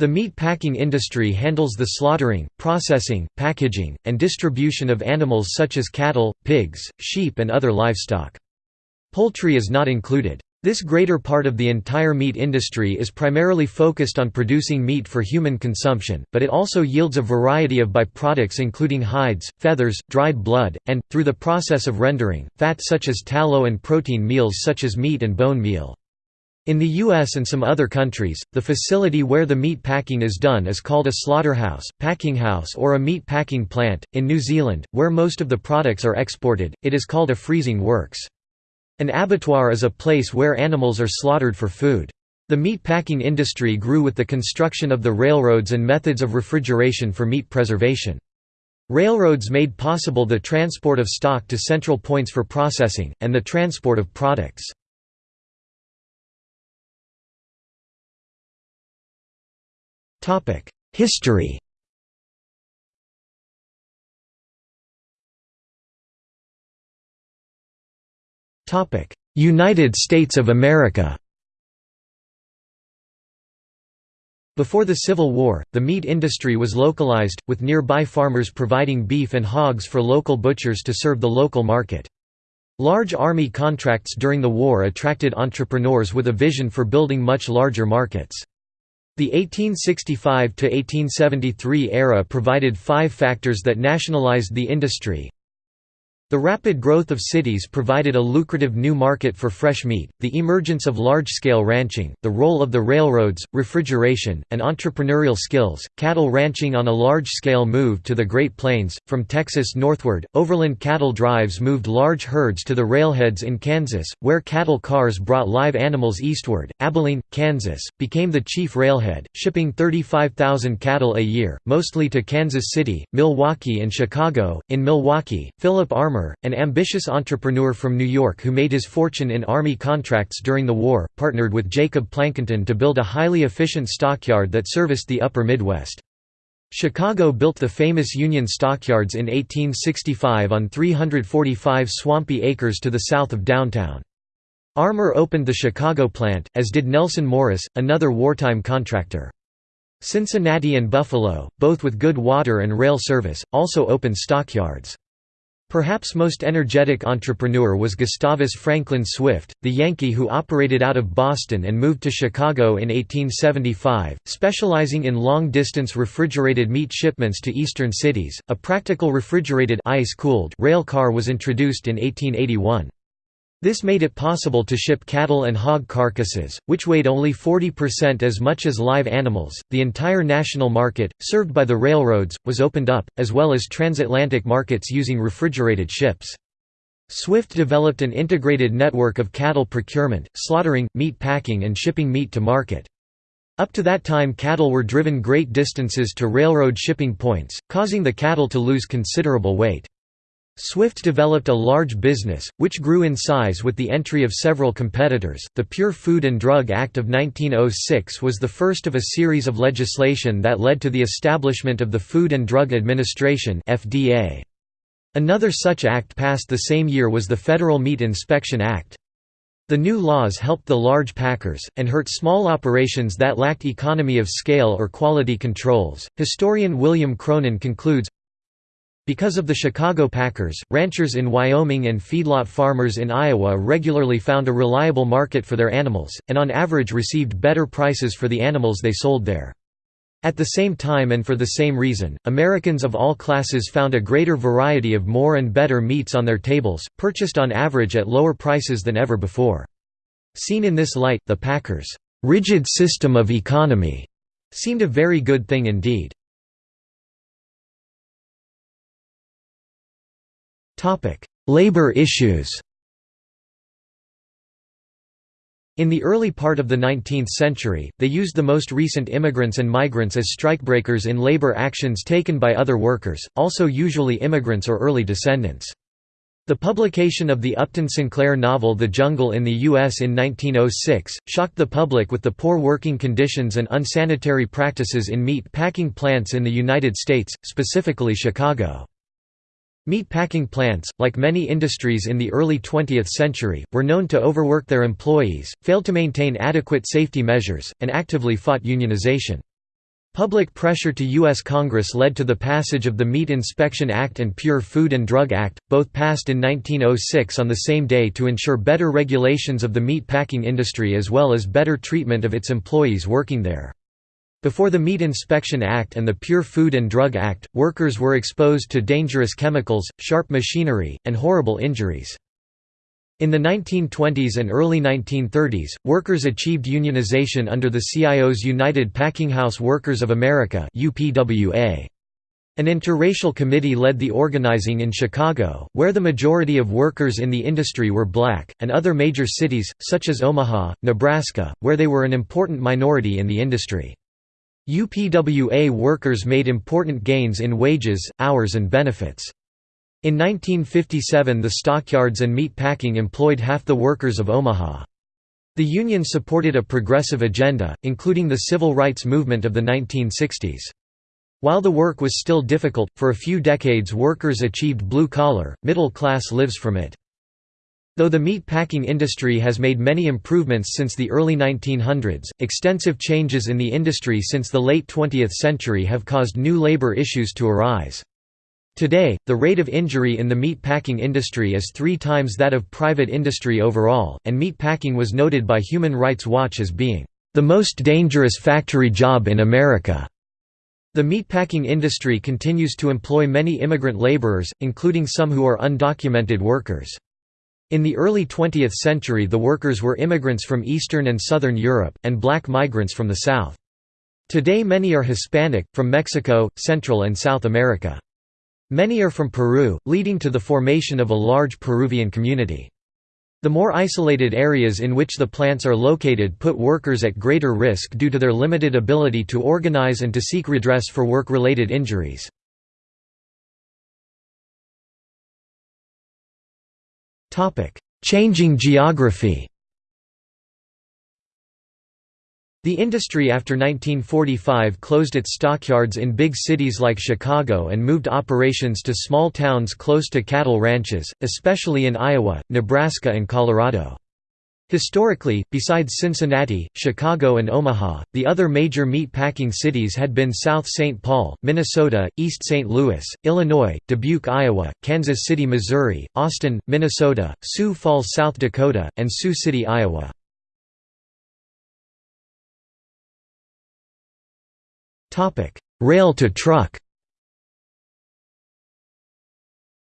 The meat packing industry handles the slaughtering, processing, packaging, and distribution of animals such as cattle, pigs, sheep and other livestock. Poultry is not included. This greater part of the entire meat industry is primarily focused on producing meat for human consumption, but it also yields a variety of byproducts including hides, feathers, dried blood, and, through the process of rendering, fat such as tallow and protein meals such as meat and bone meal. In the US and some other countries, the facility where the meat packing is done is called a slaughterhouse, packing house or a meat packing plant. In New Zealand, where most of the products are exported, it is called a freezing works. An abattoir is a place where animals are slaughtered for food. The meat packing industry grew with the construction of the railroads and methods of refrigeration for meat preservation. Railroads made possible the transport of stock to central points for processing, and the transport of products. History United States of America Before the Civil War, the meat industry was localized, with nearby farmers providing beef and hogs for local butchers to serve the local market. Large army contracts during the war attracted entrepreneurs with a vision for building much larger markets. The 1865–1873 era provided five factors that nationalized the industry, the rapid growth of cities provided a lucrative new market for fresh meat, the emergence of large-scale ranching, the role of the railroads, refrigeration, and entrepreneurial skills. Cattle ranching on a large scale moved to the Great Plains, from Texas northward. Overland cattle drives moved large herds to the railheads in Kansas, where cattle cars brought live animals eastward. Abilene, Kansas, became the chief railhead, shipping 35,000 cattle a year, mostly to Kansas City, Milwaukee, and Chicago. In Milwaukee, Philip Armour an ambitious entrepreneur from New York who made his fortune in Army contracts during the war, partnered with Jacob Plankinton to build a highly efficient stockyard that serviced the upper Midwest. Chicago built the famous Union Stockyards in 1865 on 345 swampy acres to the south of downtown. Armour opened the Chicago plant, as did Nelson Morris, another wartime contractor. Cincinnati and Buffalo, both with good water and rail service, also opened stockyards. Perhaps most energetic entrepreneur was Gustavus Franklin Swift, the Yankee who operated out of Boston and moved to Chicago in 1875, specializing in long-distance refrigerated meat shipments to eastern cities. A practical refrigerated ice-cooled rail car was introduced in 1881. This made it possible to ship cattle and hog carcasses, which weighed only 40% as much as live animals. The entire national market, served by the railroads, was opened up, as well as transatlantic markets using refrigerated ships. Swift developed an integrated network of cattle procurement, slaughtering, meat packing, and shipping meat to market. Up to that time, cattle were driven great distances to railroad shipping points, causing the cattle to lose considerable weight. Swift developed a large business, which grew in size with the entry of several competitors. The Pure Food and Drug Act of 1906 was the first of a series of legislation that led to the establishment of the Food and Drug Administration (FDA). Another such act passed the same year was the Federal Meat Inspection Act. The new laws helped the large packers, and hurt small operations that lacked economy of scale or quality controls. Historian William Cronon concludes because of the Chicago Packers, ranchers in Wyoming and feedlot farmers in Iowa regularly found a reliable market for their animals, and on average received better prices for the animals they sold there. At the same time and for the same reason, Americans of all classes found a greater variety of more and better meats on their tables, purchased on average at lower prices than ever before. Seen in this light, the Packers' rigid system of economy seemed a very good thing indeed. Labor issues In the early part of the 19th century, they used the most recent immigrants and migrants as strikebreakers in labor actions taken by other workers, also usually immigrants or early descendants. The publication of the Upton Sinclair novel The Jungle in the U.S. in 1906, shocked the public with the poor working conditions and unsanitary practices in meat packing plants in the United States, specifically Chicago. Meat packing plants, like many industries in the early 20th century, were known to overwork their employees, failed to maintain adequate safety measures, and actively fought unionization. Public pressure to U.S. Congress led to the passage of the Meat Inspection Act and Pure Food and Drug Act, both passed in 1906 on the same day to ensure better regulations of the meat packing industry as well as better treatment of its employees working there. Before the Meat Inspection Act and the Pure Food and Drug Act, workers were exposed to dangerous chemicals, sharp machinery, and horrible injuries. In the 1920s and early 1930s, workers achieved unionization under the CIO's United Packinghouse Workers of America. An interracial committee led the organizing in Chicago, where the majority of workers in the industry were black, and other major cities, such as Omaha, Nebraska, where they were an important minority in the industry. UPWA workers made important gains in wages, hours and benefits. In 1957 the stockyards and meat packing employed half the workers of Omaha. The Union supported a progressive agenda, including the civil rights movement of the 1960s. While the work was still difficult, for a few decades workers achieved blue-collar, middle-class lives from it. Though the meat packing industry has made many improvements since the early 1900s, extensive changes in the industry since the late 20th century have caused new labor issues to arise. Today, the rate of injury in the meat packing industry is three times that of private industry overall, and meat packing was noted by Human Rights Watch as being, "...the most dangerous factory job in America." The meatpacking industry continues to employ many immigrant laborers, including some who are undocumented workers. In the early 20th century the workers were immigrants from Eastern and Southern Europe, and black migrants from the South. Today many are Hispanic, from Mexico, Central and South America. Many are from Peru, leading to the formation of a large Peruvian community. The more isolated areas in which the plants are located put workers at greater risk due to their limited ability to organize and to seek redress for work-related injuries. Changing geography The industry after 1945 closed its stockyards in big cities like Chicago and moved operations to small towns close to cattle ranches, especially in Iowa, Nebraska and Colorado. Historically, besides Cincinnati, Chicago and Omaha, the other major meat packing cities had been South St. Paul, Minnesota, East St. Louis, Illinois, Dubuque, Iowa, Kansas City, Missouri, Austin, Minnesota, Sioux Falls, South Dakota, and Sioux City, Iowa. Rail to truck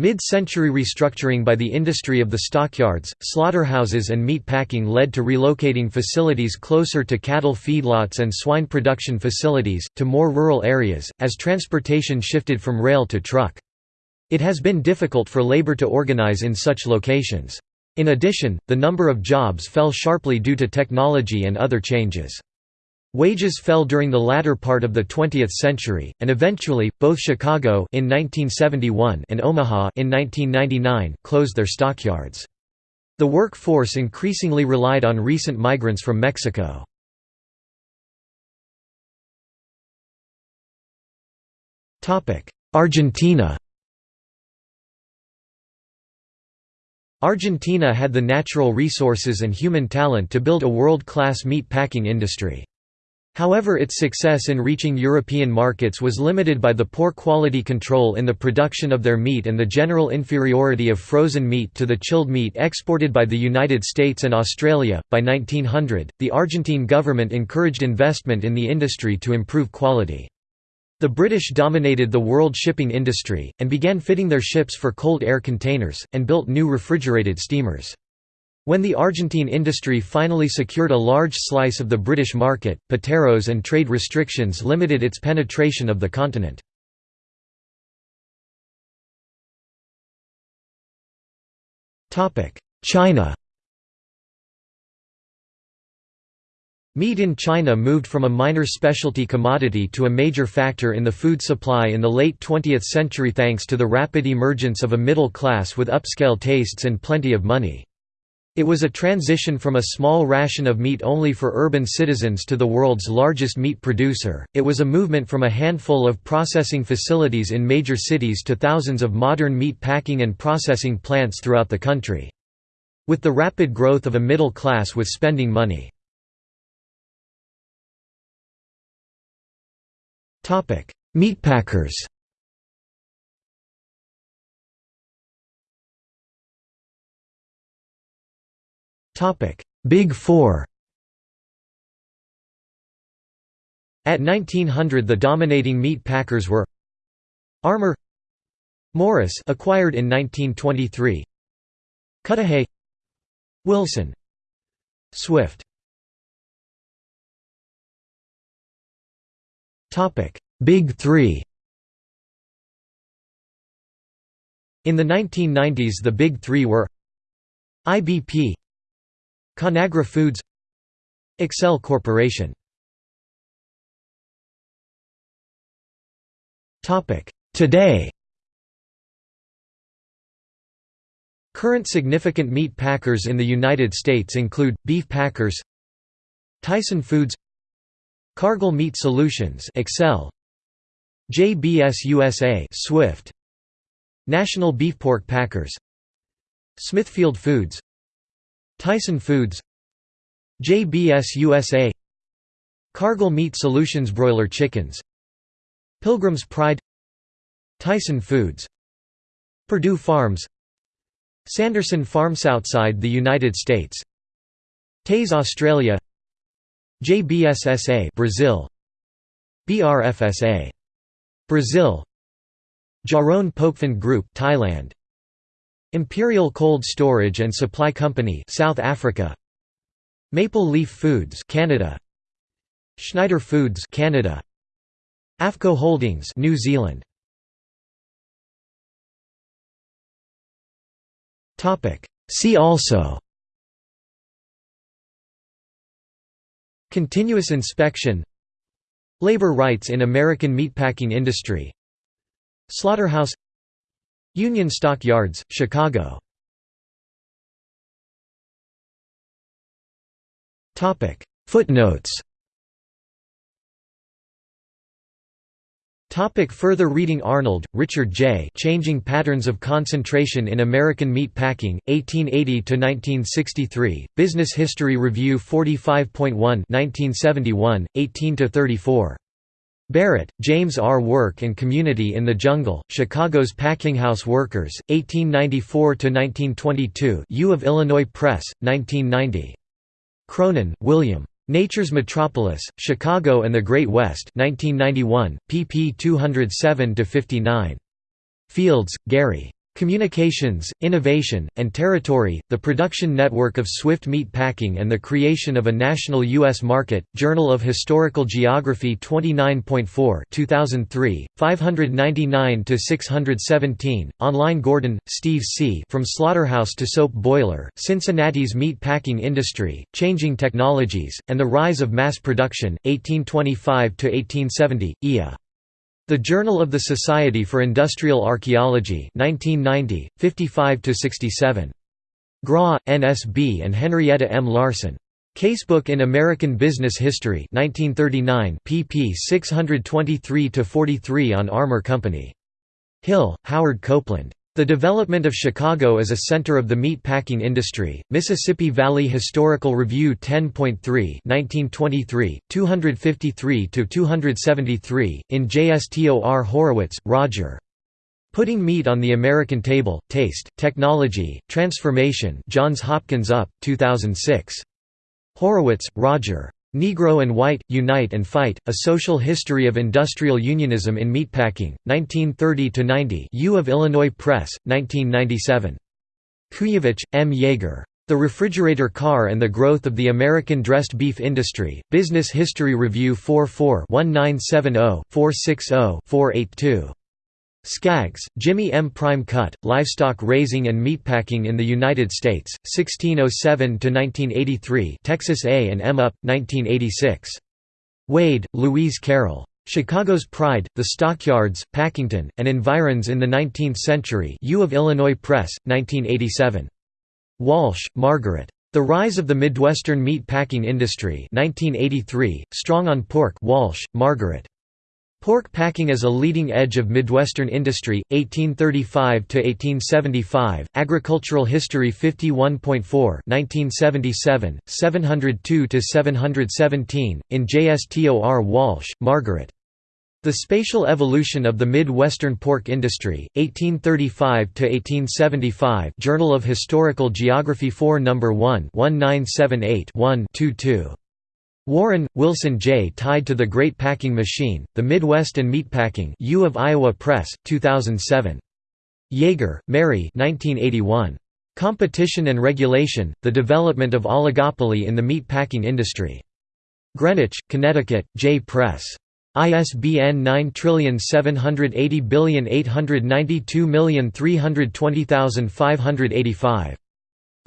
Mid-century restructuring by the industry of the stockyards, slaughterhouses and meat packing led to relocating facilities closer to cattle feedlots and swine production facilities, to more rural areas, as transportation shifted from rail to truck. It has been difficult for labor to organize in such locations. In addition, the number of jobs fell sharply due to technology and other changes. Wages fell during the latter part of the 20th century, and eventually, both Chicago in 1971 and Omaha in 1999 closed their stockyards. The workforce increasingly relied on recent migrants from Mexico. Argentina Argentina had the natural resources and human talent to build a world-class meat packing industry. However its success in reaching European markets was limited by the poor quality control in the production of their meat and the general inferiority of frozen meat to the chilled meat exported by the United States and Australia. By 1900, the Argentine government encouraged investment in the industry to improve quality. The British dominated the world shipping industry, and began fitting their ships for cold air containers, and built new refrigerated steamers. When the Argentine industry finally secured a large slice of the British market, pateros and trade restrictions limited its penetration of the continent. China Meat in China moved from a minor specialty commodity to a major factor in the food supply in the late 20th century thanks to the rapid emergence of a middle class with upscale tastes and plenty of money. It was a transition from a small ration of meat only for urban citizens to the world's largest meat producer. It was a movement from a handful of processing facilities in major cities to thousands of modern meat packing and processing plants throughout the country. With the rapid growth of a middle class with spending money. Meatpackers Big Four. At 1900 the dominating meat packers were Armour Morris acquired in 1923 Cudahy Wilson Swift. Topic: Big Three. In the 1990s the Big Three were IBP Conagra Foods Excel Corporation. Today. Current significant meat packers in the United States include, Beef Packers Tyson Foods Cargill Meat Solutions Excel JBS USA Swift National Beef Pork Packers Smithfield Foods Tyson Foods JBS USA Cargill Meat Solutions Broiler Chickens Pilgrim's Pride Tyson Foods Perdue Farms Sanderson Farms outside the United States Teys Australia JBSSA Brazil BRFSA Brazil Charoen Pokphand Group Thailand Imperial Cold Storage and Supply Company South Africa. Maple Leaf Foods Canada. Schneider Foods Canada. AFFCO Holdings New Zealand. Topic. See also Continuous inspection Labor rights in American meatpacking industry Slaughterhouse Union Stock Yards, Chicago Footnotes Topic further reading Arnold, Richard J. Changing Patterns of Concentration in American Meat Packing, 1880–1963, Business History Review 45.1 1971, 18–34. Barrett, James R. Work and Community in the Jungle, Chicago's Packinghouse Workers, 1894–1922 U of Illinois Press, 1990. Cronon, William. Nature's Metropolis, Chicago and the Great West 1991, pp 207–59. Fields, Gary. Communications, Innovation, and Territory, The Production Network of Swift Meat Packing and the Creation of a National U.S. Market, Journal of Historical Geography 29.4 2003, 599–617, online Gordon, Steve C. From Slaughterhouse to Soap Boiler, Cincinnati's Meat Packing Industry, Changing Technologies, and the Rise of Mass Production, 1825–1870, IA. The Journal of the Society for Industrial Archaeology 1990, 55–67. Gras, N.S.B. and Henrietta M. Larson. Casebook in American Business History 1939, pp 623–43 on Armour Company. Hill, Howard Copeland. The Development of Chicago as a Center of the Meat Packing Industry, Mississippi Valley Historical Review 10.3 1923, 253–273, in JSTOR Horowitz, Roger. Putting Meat on the American Table, Taste, Technology, Transformation Johns Hopkins UP, 2006. Horowitz, Roger. Negro and White, Unite and Fight, A Social History of Industrial Unionism in Meatpacking, 1930–90 U of Illinois Press, 1997. Kujovich, M. Yeager. The Refrigerator Car and the Growth of the American Dressed Beef Industry, Business History Review 44 1970 460 482. Skaggs, Jimmy M. Prime Cut, Livestock Raising and Meatpacking in the United States, 1607–1983 Texas A and M Up, 1986. Wade, Louise Carroll. Chicago's Pride, The Stockyards, Packingtown, and Environs in the Nineteenth Century U of Illinois Press, 1987. Walsh, Margaret. The Rise of the Midwestern Meat Packing Industry 1983, Strong on Pork Walsh, Margaret. Pork packing as a leading edge of Midwestern industry, 1835–1875, Agricultural History 51.4 1977, 702–717, in JSTOR Walsh, Margaret. The Spatial Evolution of the Mid-Western Pork Industry, 1835–1875 Journal of Historical Geography 4 No. 1 1978-1-22. Warren, Wilson J. Tied to the Great Packing Machine, The Midwest and Meatpacking U of Iowa Press, 2007. Yeager, Mary 1981. Competition and Regulation, The Development of Oligopoly in the Meat-Packing Industry. Greenwich, Connecticut, J. Press. ISBN 9780892320585.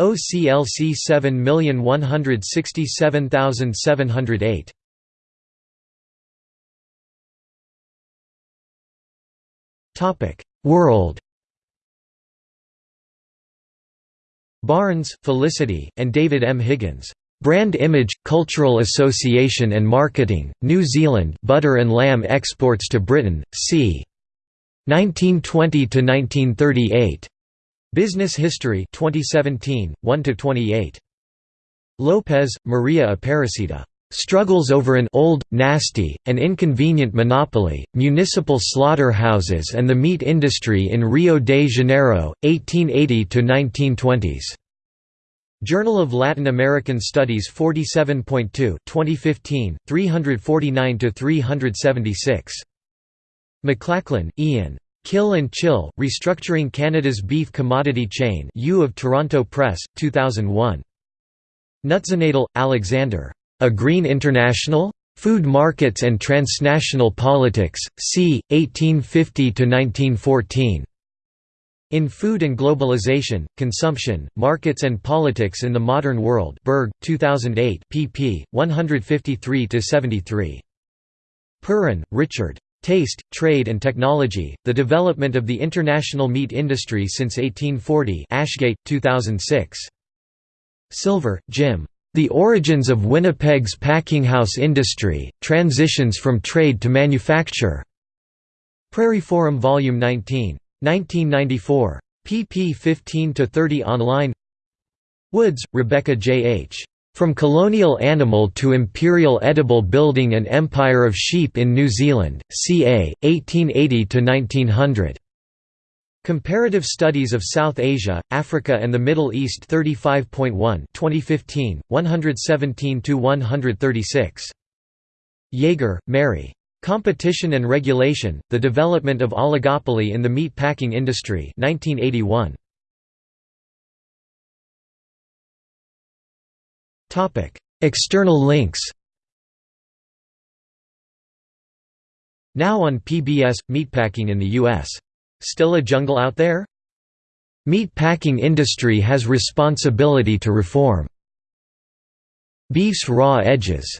OCLC 7167708. Topic: World. Barnes, Felicity, and David M. Higgins. Brand Image, Cultural Association and Marketing, New Zealand Butter and Lamb Exports to Britain, c. 1920–1938. Business History 2017, 1–28. Lopez, Maria Aparecida. Struggles over an old, nasty, and inconvenient monopoly, municipal slaughterhouses and the meat industry in Rio de Janeiro, 1880–1920s. Journal of Latin American Studies 47.2 2015, 349–376. McLachlan, Ian. Kill and Chill, Restructuring Canada's Beef Commodity Chain U of Toronto Press, 2001. Nutzenadel, Alexander. A Green International? Food Markets and Transnational Politics, c. 1850–1914. In Food and Globalization, Consumption, Markets and Politics in the Modern World Berg, 2008 pp. 153–73. Perren, Richard. Taste, Trade and Technology, The Development of the International Meat Industry Since 1840 Ashgate, 2006. Silver, Jim. The Origins of Winnipeg's Packinghouse Industry, Transitions from Trade to Manufacture. Prairie Forum Vol. 19. 1994. pp 15–30 online Woods, Rebecca J. H. From Colonial Animal to Imperial Edible Building and Empire of Sheep in New Zealand, ca. 1880–1900. Comparative Studies of South Asia, Africa and the Middle East 35.1 2015, 117–136. Yeager, Mary. Competition and Regulation, The Development of Oligopoly in the Meat Packing Industry 1981. External links Now on PBS, Meatpacking in the U.S. Still a jungle out there? Meatpacking industry has responsibility to reform. Beef's raw edges